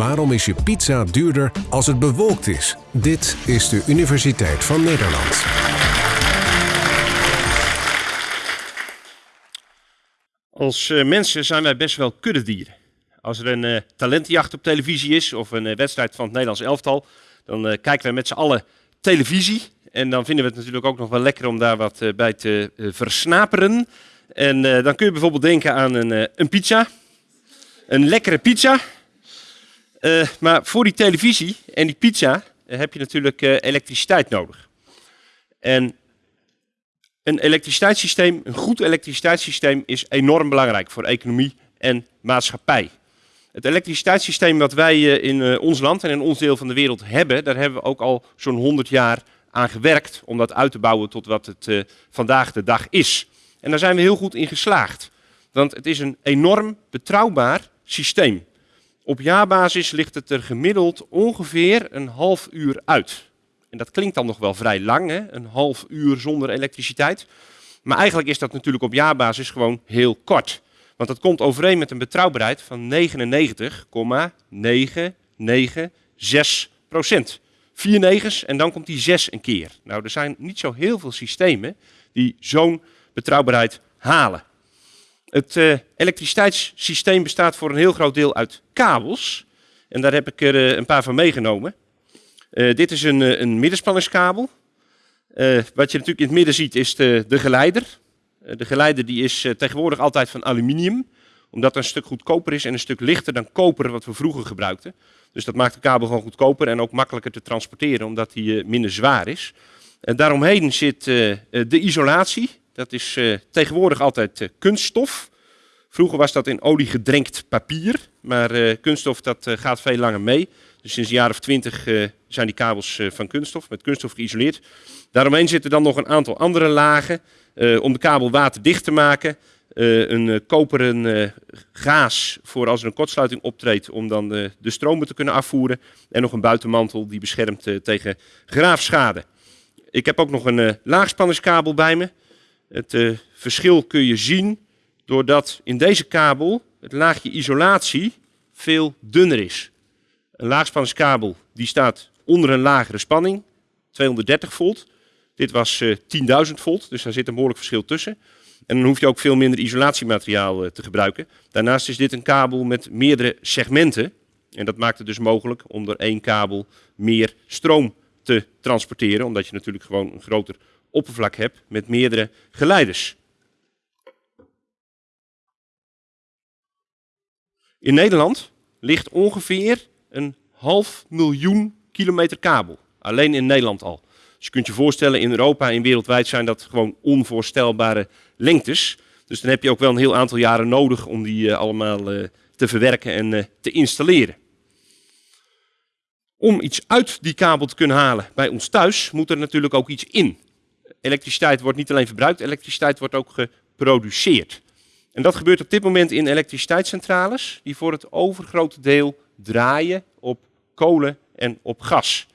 Waarom is je pizza duurder als het bewolkt is? Dit is de Universiteit van Nederland. Als uh, mensen zijn wij best wel kuddedieren. Als er een uh, talentenjacht op televisie is of een uh, wedstrijd van het Nederlands elftal, dan kijken we met z'n allen televisie. En dan vinden we het natuurlijk ook nog wel lekker om daar wat bij te versnaperen. En dan kun je bijvoorbeeld denken aan een, een pizza. Een lekkere pizza. Maar voor die televisie en die pizza heb je natuurlijk elektriciteit nodig. En een elektriciteitssysteem, een goed elektriciteitssysteem is enorm belangrijk voor economie en maatschappij. Het elektriciteitssysteem wat wij eh, in eh, ons land en in ons deel van de wereld hebben, daar hebben we ook al zo'n 100 jaar aan gewerkt om dat uit te bouwen tot wat het vandaag de dag is. En daar zijn we heel goed in geslaagd. Want het is een enorm betrouwbaar systeem. Op jaarbasis ligt het er gemiddeld ongeveer een half uur uit. En dat klinkt dan nog wel vrij lang, hè? een half uur zonder elektriciteit. Maar eigenlijk is dat natuurlijk op jaarbasis gewoon heel kort. Want dat komt overeen met een betrouwbaarheid van 99,996 procent. Vier negens en dan komt die 6 een keer. Nou, er zijn niet zo heel veel systemen die zo'n betrouwbaarheid halen. Het uh, elektriciteitssysteem bestaat voor een heel groot deel uit kabels. En daar heb ik er uh, een paar van meegenomen. Uh, dit is een, een middenspanningskabel. wat je natuurlijk in het midden ziet is de, de geleider. Eh, de geleider die is eh, tegenwoordig altijd van aluminium, omdat het een stuk goedkoper is en een stuk lichter dan koper wat we vroeger gebruikten. Dus dat maakt de kabel gewoon goedkoper en ook makkelijker te transporteren, omdat hij eh, minder zwaar is. En daaromheen zit de isolatie. Dat is tegenwoordig altijd kunststof. Vroeger was dat in olie gedrenkt papier, maar kunststof dat gaat veel langer mee. Dus sinds een jaar of twintig zijn die kabels van kunststof, met kunststof geïsoleerd. Daaromheen zitten dan nog een aantal andere lagen. Om de kabel waterdicht te maken. Een koperen gaas voor als er een kortsluiting optreedt om dan de stromen te kunnen afvoeren. En nog een buitenmantel die beschermt tegen graafschade. Ik heb ook nog een laagspanningskabel bij me. Het verschil kun je zien doordat in deze kabel het laagje isolatie veel dunner is. Een laagspanningskabel die staat onder een lagere spanning, 230 volt. Dit was uh, eh, 10.000 volt, dus daar zit een behoorlijk verschil tussen. En dan hoef je ook veel minder isolatiemateriaal uh, te gebruiken. Daarnaast is dit een kabel met meerdere segmenten. En dat maakt het dus mogelijk om door één kabel meer stroom te transporteren. Omdat je natuurlijk gewoon een groter oppervlak hebt met meerdere geleiders. In Nederland ligt ongeveer een half miljoen kilometer kabel. Alleen in Nederland al. Dus je kunt je voorstellen, in Europa en wereldwijd zijn dat gewoon onvoorstelbare lengtes. Dus dan heb je ook wel een heel aantal jaren nodig om die uh, allemaal uh, te verwerken en uh, te installeren. Om iets uit die kabel te kunnen halen bij ons thuis, moet er natuurlijk ook iets in. Elektriciteit wordt niet alleen verbruikt, elektriciteit wordt ook geproduceerd. En dat gebeurt op dit moment in elektriciteitscentrales, die voor het overgrote deel draaien op kolen en op gas.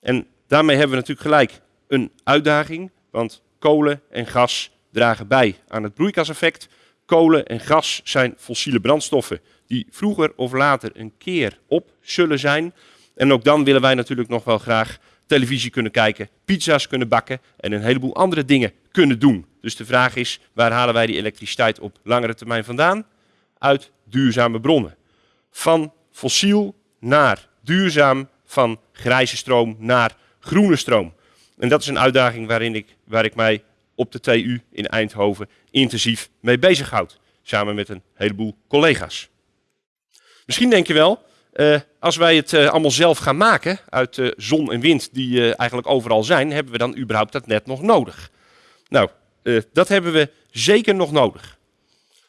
En Daarmee hebben we natuurlijk gelijk een uitdaging, want kolen en gas dragen bij aan het broeikaseffect. Kolen en gas zijn fossiele brandstoffen die vroeger of later een keer op zullen zijn. En ook dan willen wij natuurlijk nog wel graag televisie kunnen kijken, pizza's kunnen bakken en een heleboel andere dingen kunnen doen. Dus de vraag is, waar halen wij die elektriciteit op langere termijn vandaan? Uit duurzame bronnen. Van fossiel naar duurzaam, van grijze stroom naar groene stroom. En dat is een uitdaging waarin ik, waar ik mij op de TU in Eindhoven intensief mee bezighoud. Samen met een heleboel collega's. Misschien denk je wel, uh, als wij het uh, allemaal zelf gaan maken uit uh, zon en wind die eigenlijk overal zijn, hebben we dan überhaupt dat net nog nodig? Nou, dat hebben we zeker nog nodig.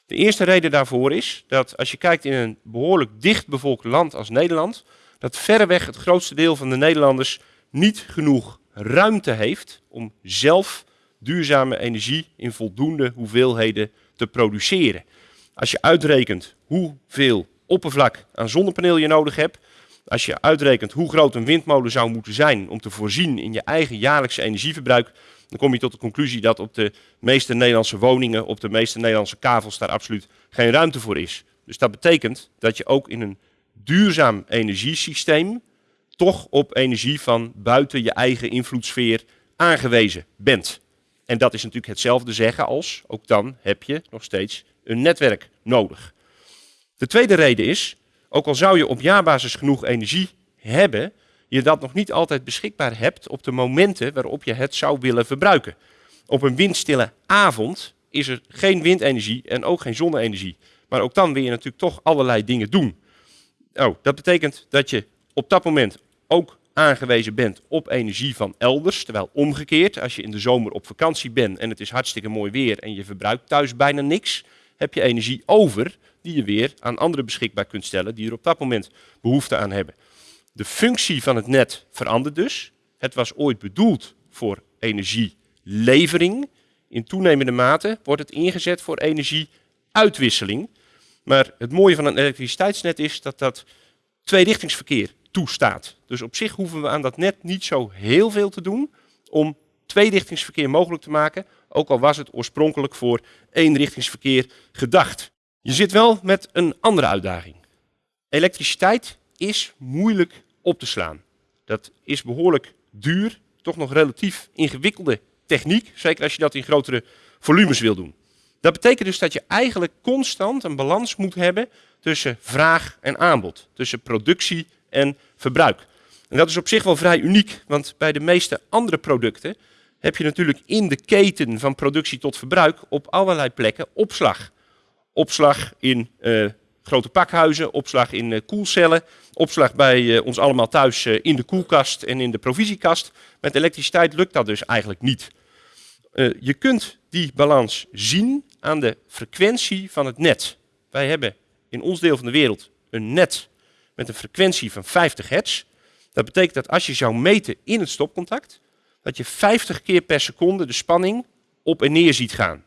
De eerste reden daarvoor is dat als je kijkt in een behoorlijk dichtbevolkt land als Nederland, dat verreweg het grootste deel van de Nederlanders niet genoeg ruimte heeft om zelf duurzame energie in voldoende hoeveelheden te produceren. Als je uitrekent hoeveel oppervlak aan zonnepaneel je nodig hebt, als je uitrekent hoe groot een windmolen zou moeten zijn om te voorzien in je eigen jaarlijkse energieverbruik, dan kom je tot de conclusie dat op de meeste Nederlandse woningen, op de meeste Nederlandse kavels daar absoluut geen ruimte voor is. Dus dat betekent dat je ook in een duurzaam energiesysteem toch op energie van buiten je eigen invloedssfeer aangewezen bent. En dat is natuurlijk hetzelfde zeggen als, ook dan heb je nog steeds een netwerk nodig. De tweede reden is, ook al zou je op jaarbasis genoeg energie hebben, je dat nog niet altijd beschikbaar hebt op de momenten waarop je het zou willen verbruiken. Op een windstille avond is er geen windenergie en ook geen zonne-energie. Maar ook dan wil je natuurlijk toch allerlei dingen doen. Oh, dat betekent dat je op dat moment ook aangewezen bent op energie van elders. Terwijl omgekeerd, als je in de zomer op vakantie bent en het is hartstikke mooi weer en je verbruikt thuis bijna niks, heb je energie over die je weer aan anderen beschikbaar kunt stellen die er op dat moment behoefte aan hebben. De functie van het net verandert dus. Het was ooit bedoeld voor energielevering. In toenemende mate wordt het ingezet voor energieuitwisseling. Maar het mooie van een elektriciteitsnet is dat dat tweerichtingsverkeer toestaat. Dus op zich hoeven we aan dat net niet zo heel veel te doen om tweerichtingsverkeer mogelijk te maken, ook al was het oorspronkelijk voor eenrichtingsverkeer gedacht. Je zit wel met een andere uitdaging. Elektriciteit is moeilijk op te slaan. Dat is behoorlijk duur, toch nog relatief ingewikkelde techniek, zeker als je dat in grotere volumes wil doen. Dat betekent dus dat je eigenlijk constant een balans moet hebben tussen vraag en aanbod, tussen productie en verbruik. En dat is op zich wel vrij uniek, want bij de meeste andere producten heb je natuurlijk in de keten van productie tot verbruik op allerlei plekken opslag. Opslag in uh, grote pakhuizen, opslag in uh, koelcellen, opslag bij uh, ons allemaal thuis in de koelkast en in de provisiekast. Met elektriciteit lukt dat dus eigenlijk niet. je kunt die balans zien aan de frequentie van het net. Wij hebben in ons deel van de wereld een net met een frequentie van 50 hertz. Dat betekent dat als je zou meten in het stopcontact, dat je 50 keer per seconde de spanning op en neer ziet gaan.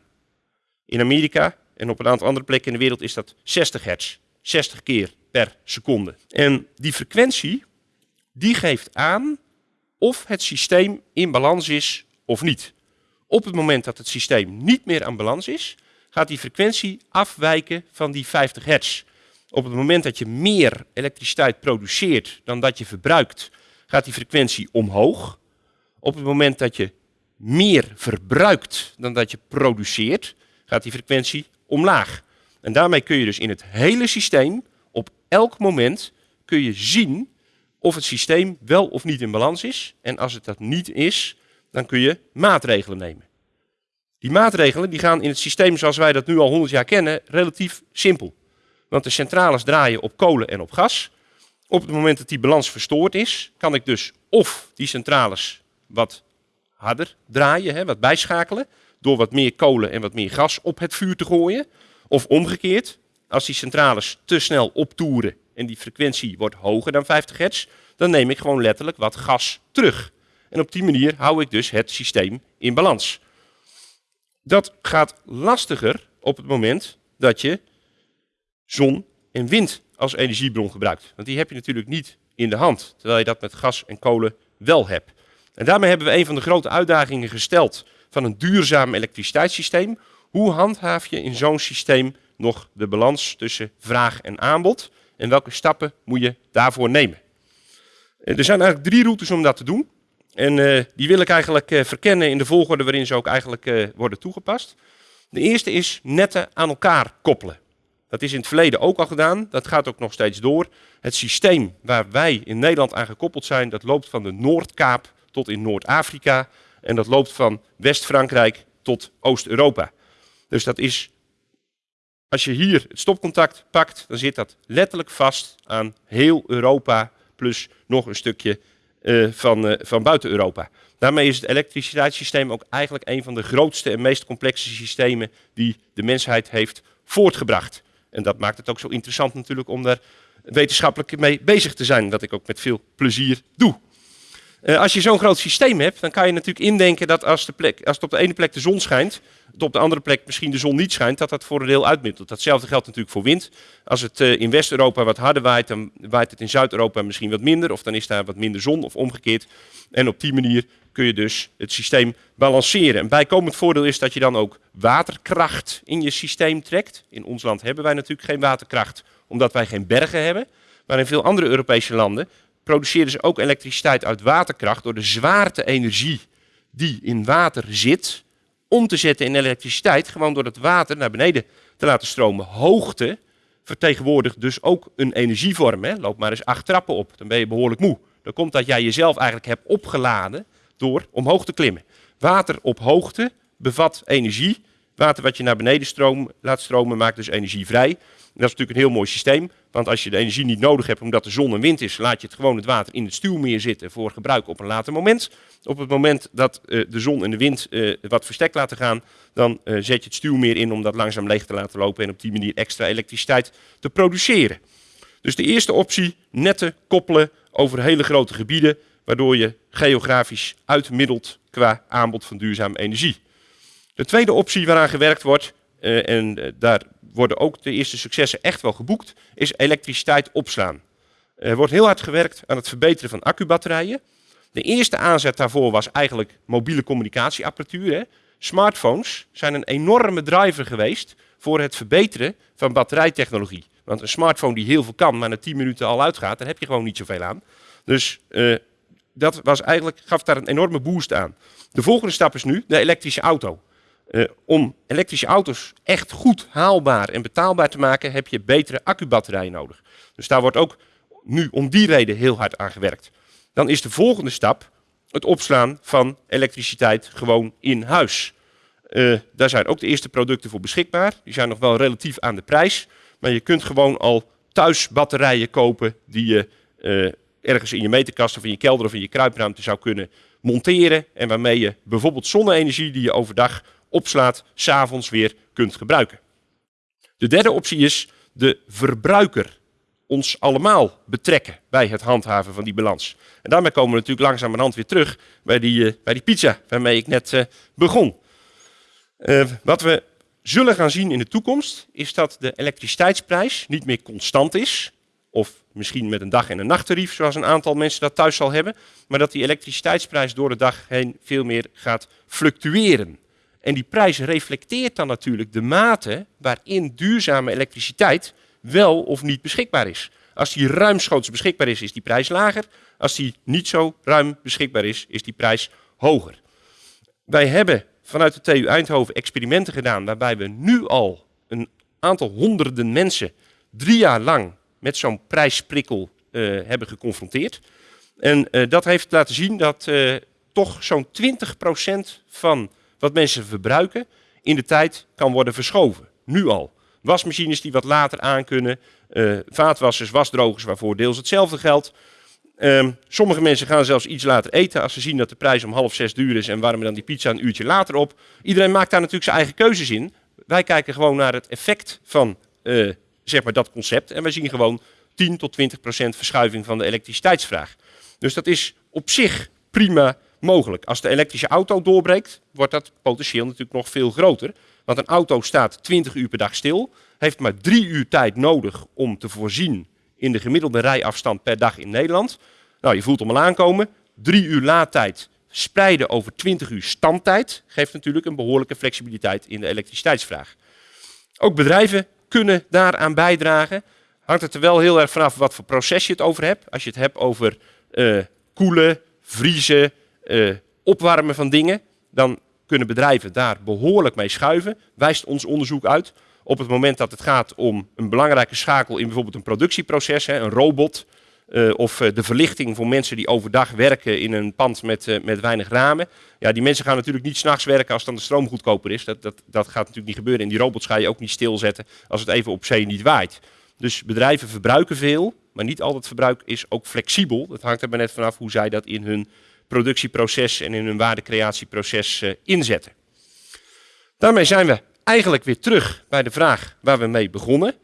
In Amerika en op een aantal andere plekken in de wereld is dat 60 hertz. 60 keer per seconde. En die frequentie, die geeft aan of het systeem in balans is of niet. Op het moment dat het systeem niet meer aan balans is, gaat die frequentie afwijken van die 50 hertz. Op het moment dat je meer elektriciteit produceert dan dat je verbruikt, gaat die frequentie omhoog. Op het moment dat je meer verbruikt dan dat je produceert, gaat die frequentie omlaag. En daarmee kun je dus in het hele systeem, op elk moment, kun je zien of het systeem wel of niet in balans is. En als het dat niet is, dan kun je maatregelen nemen. Die maatregelen die gaan in het systeem zoals wij dat nu al 100 jaar kennen relatief simpel. Want de centrales draaien op kolen en op gas. Op het moment dat die balans verstoord is, kan ik dus of die centrales wat harder draaien, hè, wat bijschakelen, door wat meer kolen en wat meer gas op het vuur te gooien. Of omgekeerd, als die centrales te snel optoeren en die frequentie wordt hoger dan 50 hertz, dan neem ik gewoon letterlijk wat gas terug. En op die manier hou ik dus het systeem in balans. Dat gaat lastiger op het moment dat je zon en wind als energiebron gebruikt. Want die heb je natuurlijk niet in de hand, terwijl je dat met gas en kolen wel hebt. En daarmee hebben we een van de grote uitdagingen gesteld van een duurzaam elektriciteitssysteem. Hoe handhaaf je in zo'n systeem nog de balans tussen vraag en aanbod? En welke stappen moet je daarvoor nemen? Eh, er zijn eigenlijk drie routes om dat te doen. En uh, die wil ik eigenlijk uh, verkennen in de volgorde waarin ze ook eigenlijk worden toegepast. De eerste is netten aan elkaar koppelen. Dat is in het verleden ook al gedaan, dat gaat ook nog steeds door. Het systeem waar wij in Nederland aan gekoppeld zijn, dat loopt van de Noordkaap tot in Noord-Afrika. En dat loopt van West-Frankrijk tot Oost-Europa. Dus dat is, als je hier het stopcontact pakt, dan zit dat letterlijk vast aan heel Europa, plus nog een stukje uh, van, uh, van buiten Europa. Daarmee is het elektriciteitssysteem ook eigenlijk een van de grootste en meest complexe systemen die de mensheid heeft voortgebracht. En dat maakt het ook zo interessant natuurlijk om daar wetenschappelijk mee bezig te zijn, wat ik ook met veel plezier doe. Uh, als je zo'n groot systeem hebt, dan kan je natuurlijk indenken dat als, de plek, als het op de ene plek de zon schijnt, het op de andere plek misschien de zon niet schijnt, dat dat voor een deel uitmiddelt. Datzelfde geldt natuurlijk voor wind. Als het uh, in West-Europa wat harder waait, dan waait het in Zuid-Europa misschien wat minder, of dan is daar wat minder zon of omgekeerd. En op die manier kun je dus het systeem balanceren. Een bijkomend voordeel is dat je dan ook waterkracht in je systeem trekt. In ons land hebben wij natuurlijk geen waterkracht, omdat wij geen bergen hebben. maar in veel andere Europese landen produceren ze ook elektriciteit uit waterkracht door de zwaarte-energie die in water zit, om te zetten in elektriciteit, gewoon door het water naar beneden te laten stromen. Hoogte vertegenwoordigt dus ook een energievorm. Hè? Loop maar eens acht trappen op, dan ben je behoorlijk moe. Dan komt dat jij jezelf eigenlijk hebt opgeladen door omhoog te klimmen. Water op hoogte bevat energie. Water wat je naar beneden stroom, laat stromen maakt dus energie vrij. dat is natuurlijk een heel mooi systeem, want als je de energie niet nodig hebt omdat er zon en wind is, laat je het gewoon het water in het stuwmeer zitten voor gebruik op een later moment. Op het moment dat uh, de zon en de wind uh, wat verstek laten gaan, dan uh, zet je het stuwmeer in om dat langzaam leeg te laten lopen en op die manier extra elektriciteit te produceren. Dus de eerste optie, netten koppelen over hele grote gebieden, waardoor je geografisch uitmiddelt qua aanbod van duurzame energie. De tweede optie waaraan gewerkt wordt, uh, en uh, daar worden ook de eerste successen echt wel geboekt, is elektriciteit opslaan. Er wordt heel hard gewerkt aan het verbeteren van accubatterijen. De eerste aanzet daarvoor was eigenlijk mobiele communicatieapparatuur. Hè. Smartphones zijn een enorme driver geweest voor het verbeteren van batterijtechnologie. Want een smartphone die heel veel kan, maar na 10 minuten al uitgaat, daar heb je gewoon niet zoveel aan. Dus uh, dat was eigenlijk, gaf daar een enorme boost aan. De volgende stap is nu de elektrische auto. Uh, om elektrische auto's echt goed haalbaar en betaalbaar te maken, heb je betere accubatterijen nodig. Dus daar wordt ook nu om die reden heel hard aan gewerkt. Dan is de volgende stap het opslaan van elektriciteit gewoon in huis. Uh, daar zijn ook de eerste producten voor beschikbaar. Die zijn nog wel relatief aan de prijs. Maar je kunt gewoon al thuis batterijen kopen die je uh, ergens in je meterkast of in je kelder of in je kruipruimte zou kunnen monteren. En waarmee je bijvoorbeeld zonne-energie die je overdag opslaat, s'avonds weer kunt gebruiken. De derde optie is de verbruiker ons allemaal betrekken bij het handhaven van die balans. En daarmee komen we natuurlijk langzamerhand weer terug bij die, uh, bij die pizza waarmee ik net uh, begon. Uh, wat we zullen gaan zien in de toekomst is dat de elektriciteitsprijs niet meer constant is, of misschien met een dag- en een nachttarief, zoals een aantal mensen dat thuis zal hebben, maar dat die elektriciteitsprijs door de dag heen veel meer gaat fluctueren. En die prijs reflecteert dan natuurlijk de mate waarin duurzame elektriciteit wel of niet beschikbaar is. Als die ruimschoots beschikbaar is, is die prijs lager. Als die niet zo ruim beschikbaar is, is die prijs hoger. Wij hebben vanuit de TU Eindhoven experimenten gedaan waarbij we nu al een aantal honderden mensen drie jaar lang met zo'n prijsprikkel uh, hebben geconfronteerd. En uh, dat heeft laten zien dat uh, toch zo'n 20% van wat mensen verbruiken in de tijd kan worden verschoven. Nu al. Wasmachines die wat later aan kunnen, vaatwassers, wasdrogers waarvoor deels hetzelfde geldt. Um, sommige mensen gaan zelfs iets later eten als ze zien dat de prijs om half zes duur is en warmen dan die pizza een uurtje later op. Iedereen maakt daar natuurlijk zijn eigen keuzes in. Wij kijken gewoon naar het effect van uh, zeg maar dat concept en wij zien gewoon 10 tot 20 procent verschuiving van de elektriciteitsvraag. Dus dat is op zich prima mogelijk. Als de elektrische auto doorbreekt, wordt dat potentieel natuurlijk nog veel groter. Want een auto staat 20 uur per dag stil, heeft maar drie uur tijd nodig om te voorzien in de gemiddelde rijafstand per dag in Nederland. Nou, je voelt hem al aankomen. Drie uur laadtijd spreiden over 20 uur standtijd geeft natuurlijk een behoorlijke flexibiliteit in de elektriciteitsvraag. Ook bedrijven kunnen daaraan bijdragen. Hangt het er wel heel erg vanaf wat voor proces je het over hebt. Als je het hebt over uh, koelen, vriezen, uh, opwarmen van dingen, dan kunnen bedrijven daar behoorlijk mee schuiven. Wijst ons onderzoek uit. Op het moment dat het gaat om een belangrijke schakel in bijvoorbeeld een productieproces, hè, een robot, uh, of uh, de verlichting voor mensen die overdag werken in een pand met, met weinig ramen. Ja, die mensen gaan natuurlijk niet s'nachts werken als dan de stroom goedkoper is. Dat, dat, dat gaat natuurlijk niet gebeuren. En die robots ga je ook niet stilzetten als het even op zee niet waait. Dus bedrijven verbruiken veel, maar niet al het verbruik is ook flexibel. Dat hangt er maar net vanaf hoe zij dat in hun productieproces en in hun waardecreatieproces inzetten. Daarmee zijn we eigenlijk weer terug bij de vraag waar we mee begonnen.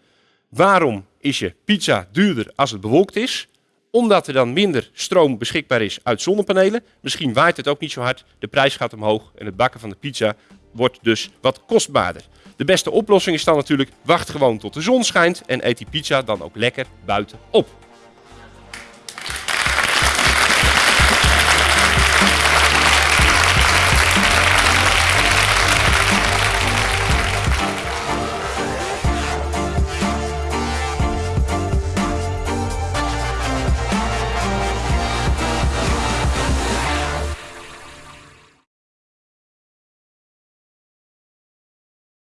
Waarom is je pizza duurder als het bewolkt is? Omdat er dan minder stroom beschikbaar is uit zonnepanelen. Misschien waait het ook niet zo hard, de prijs gaat omhoog en het bakken van de pizza wordt dus wat kostbaarder. De beste oplossing is dan natuurlijk, wacht gewoon tot de zon schijnt en eet die pizza dan ook lekker buiten op.